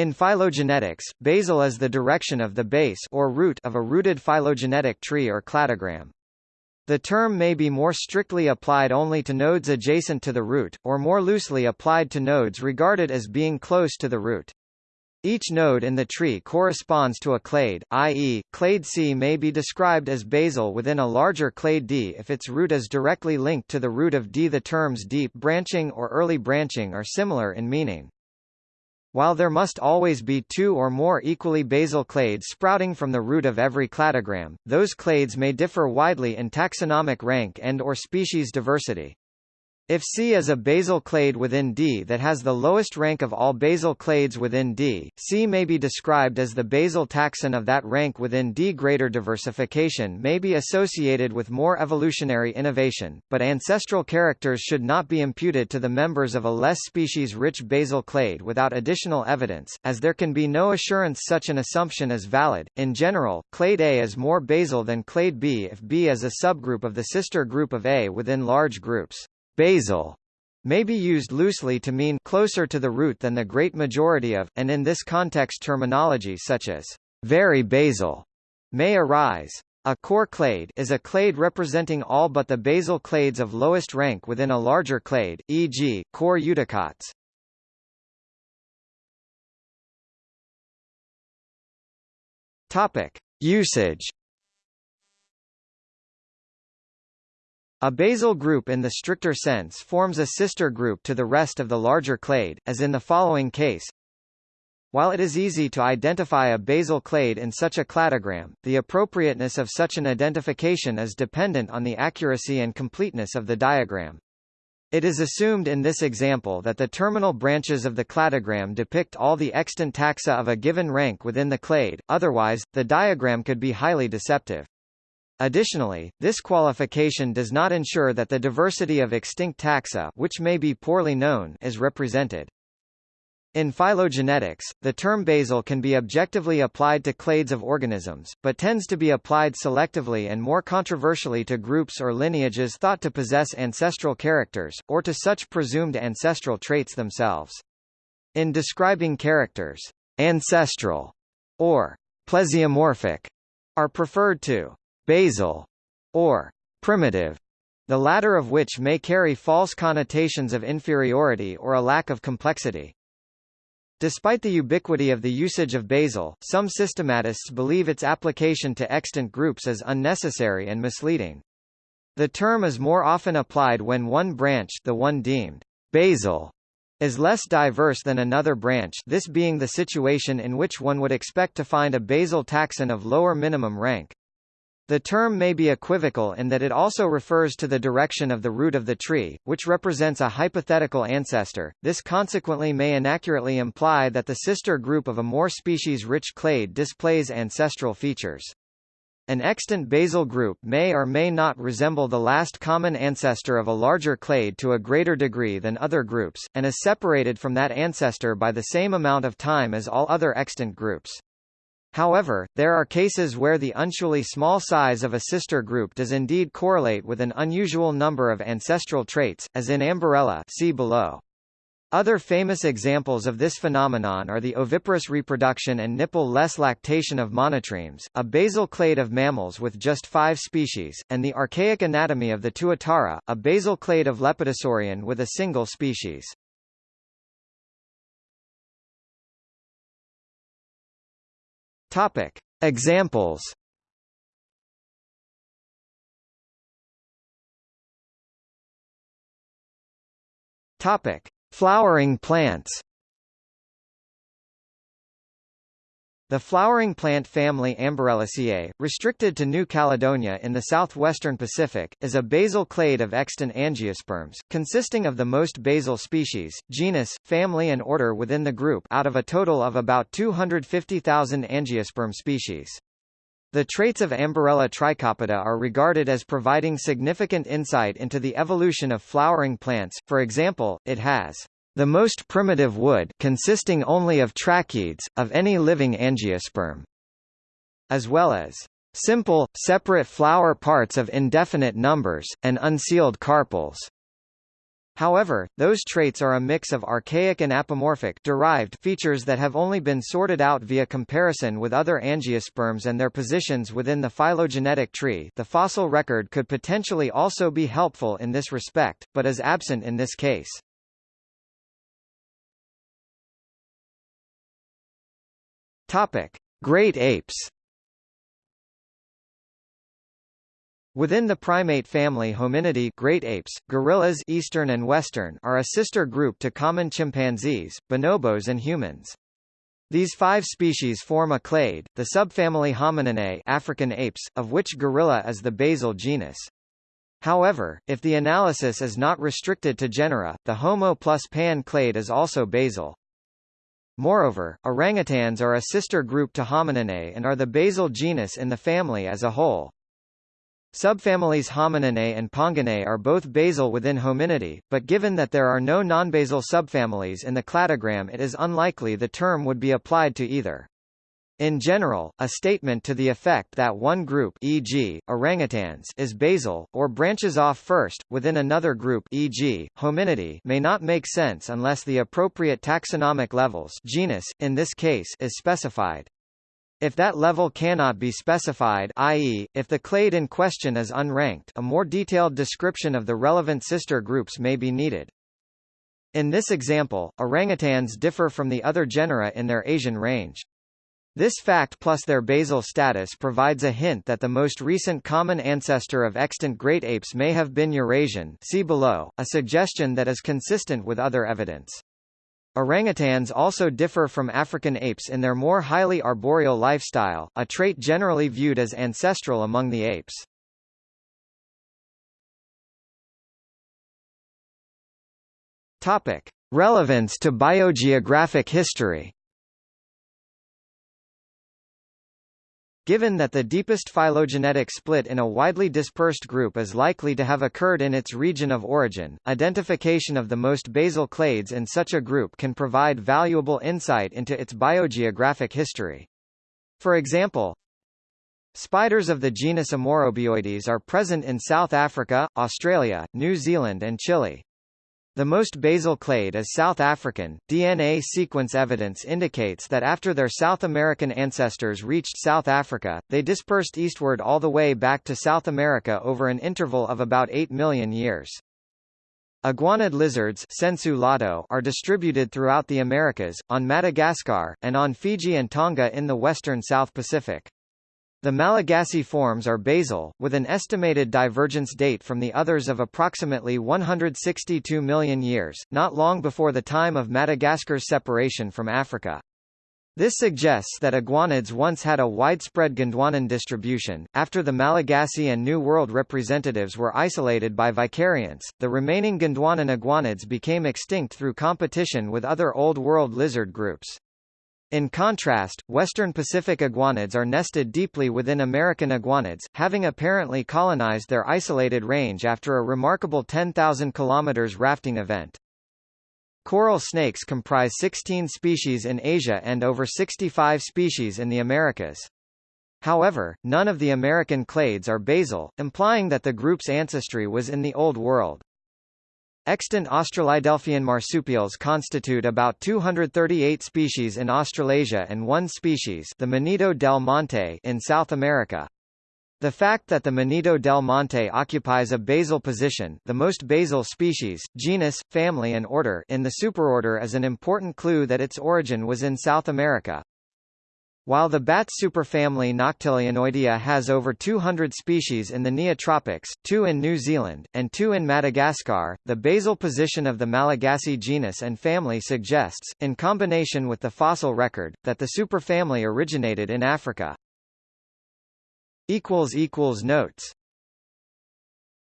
In phylogenetics, basal is the direction of the base or root of a rooted phylogenetic tree or cladogram. The term may be more strictly applied only to nodes adjacent to the root, or more loosely applied to nodes regarded as being close to the root. Each node in the tree corresponds to a clade, i.e., clade C may be described as basal within a larger clade D if its root is directly linked to the root of D. The terms deep branching or early branching are similar in meaning. While there must always be two or more equally basal clades sprouting from the root of every cladogram, those clades may differ widely in taxonomic rank and or species diversity. If C is a basal clade within D that has the lowest rank of all basal clades within D, C may be described as the basal taxon of that rank within D. Greater diversification may be associated with more evolutionary innovation, but ancestral characters should not be imputed to the members of a less species-rich basal clade without additional evidence, as there can be no assurance such an assumption is valid. In general, clade A is more basal than clade B if B is a subgroup of the sister group of A within large groups. Basal may be used loosely to mean closer to the root than the great majority of, and in this context terminology such as very basal may arise. A core clade is a clade representing all but the basal clades of lowest rank within a larger clade, e.g., core eudicots. Topic: Usage A basal group in the stricter sense forms a sister group to the rest of the larger clade, as in the following case. While it is easy to identify a basal clade in such a cladogram, the appropriateness of such an identification is dependent on the accuracy and completeness of the diagram. It is assumed in this example that the terminal branches of the cladogram depict all the extant taxa of a given rank within the clade, otherwise, the diagram could be highly deceptive. Additionally, this qualification does not ensure that the diversity of extinct taxa which may be poorly known is represented. In phylogenetics, the term basal can be objectively applied to clades of organisms, but tends to be applied selectively and more controversially to groups or lineages thought to possess ancestral characters, or to such presumed ancestral traits themselves. In describing characters, ancestral or plesiomorphic are preferred to basal, or primitive, the latter of which may carry false connotations of inferiority or a lack of complexity. Despite the ubiquity of the usage of basal, some systematists believe its application to extant groups is unnecessary and misleading. The term is more often applied when one branch the one deemed basal is less diverse than another branch this being the situation in which one would expect to find a basal taxon of lower minimum rank. The term may be equivocal in that it also refers to the direction of the root of the tree, which represents a hypothetical ancestor. This consequently may inaccurately imply that the sister group of a more species-rich clade displays ancestral features. An extant basal group may or may not resemble the last common ancestor of a larger clade to a greater degree than other groups, and is separated from that ancestor by the same amount of time as all other extant groups. However, there are cases where the unusually small size of a sister group does indeed correlate with an unusual number of ancestral traits, as in Amborella see below. Other famous examples of this phenomenon are the oviparous reproduction and nipple-less lactation of monotremes, a basal clade of mammals with just five species, and the archaic anatomy of the tuatara, a basal clade of lepidosaurian with a single species. Topic. Examples Topic: Flowering plants. The flowering plant family Amborellaceae, restricted to New Caledonia in the southwestern Pacific, is a basal clade of extant angiosperms, consisting of the most basal species, genus, family and order within the group out of a total of about 250,000 angiosperm species. The traits of Amborella trichopoda are regarded as providing significant insight into the evolution of flowering plants, for example, it has the most primitive wood consisting only of tracheids, of any living angiosperm, as well as simple, separate flower parts of indefinite numbers, and unsealed carpels. However, those traits are a mix of archaic and apomorphic derived features that have only been sorted out via comparison with other angiosperms and their positions within the phylogenetic tree the fossil record could potentially also be helpful in this respect, but is absent in this case. Topic. Great apes Within the primate family Hominidae great apes, gorillas eastern and western are a sister group to common chimpanzees, bonobos and humans. These five species form a clade, the subfamily Homininae African apes, of which gorilla is the basal genus. However, if the analysis is not restricted to genera, the Homo plus Pan clade is also basal. Moreover, orangutans are a sister group to Homininae and are the basal genus in the family as a whole. Subfamilies Homininae and Ponginae are both basal within Hominidae, but given that there are no nonbasal subfamilies in the cladogram it is unlikely the term would be applied to either. In general, a statement to the effect that one group e.g., orangutans is basal, or branches off first, within another group e.g., hominidae may not make sense unless the appropriate taxonomic levels genus, in this case, is specified. If that level cannot be specified i.e., if the clade in question is unranked a more detailed description of the relevant sister groups may be needed. In this example, orangutans differ from the other genera in their Asian range. This fact plus their basal status provides a hint that the most recent common ancestor of extant great apes may have been Eurasian see below, a suggestion that is consistent with other evidence. Orangutans also differ from African apes in their more highly arboreal lifestyle, a trait generally viewed as ancestral among the apes. Topic: Relevance to biogeographic history. Given that the deepest phylogenetic split in a widely dispersed group is likely to have occurred in its region of origin, identification of the most basal clades in such a group can provide valuable insight into its biogeographic history. For example, spiders of the genus Amaurobioides are present in South Africa, Australia, New Zealand and Chile. The most basal clade is South African. DNA sequence evidence indicates that after their South American ancestors reached South Africa, they dispersed eastward all the way back to South America over an interval of about 8 million years. Iguanid lizards are distributed throughout the Americas, on Madagascar, and on Fiji and Tonga in the western South Pacific. The Malagasy forms are basal, with an estimated divergence date from the others of approximately 162 million years, not long before the time of Madagascar's separation from Africa. This suggests that iguanids once had a widespread Gondwanan distribution. After the Malagasy and New World representatives were isolated by vicariance, the remaining Gondwanan iguanids became extinct through competition with other Old World lizard groups. In contrast, western Pacific iguanids are nested deeply within American iguanids, having apparently colonized their isolated range after a remarkable 10,000 km rafting event. Coral snakes comprise 16 species in Asia and over 65 species in the Americas. However, none of the American clades are basal, implying that the group's ancestry was in the Old World. Extant Australidelphian marsupials constitute about 238 species in Australasia and one species the Monito del Monte in South America. The fact that the Monito del Monte occupies a basal position the most basal species, genus, family and order in the superorder is an important clue that its origin was in South America. While the bat superfamily Noctilionoidea has over 200 species in the Neotropics, two in New Zealand, and two in Madagascar, the basal position of the Malagasy genus and family suggests, in combination with the fossil record, that the superfamily originated in Africa. Notes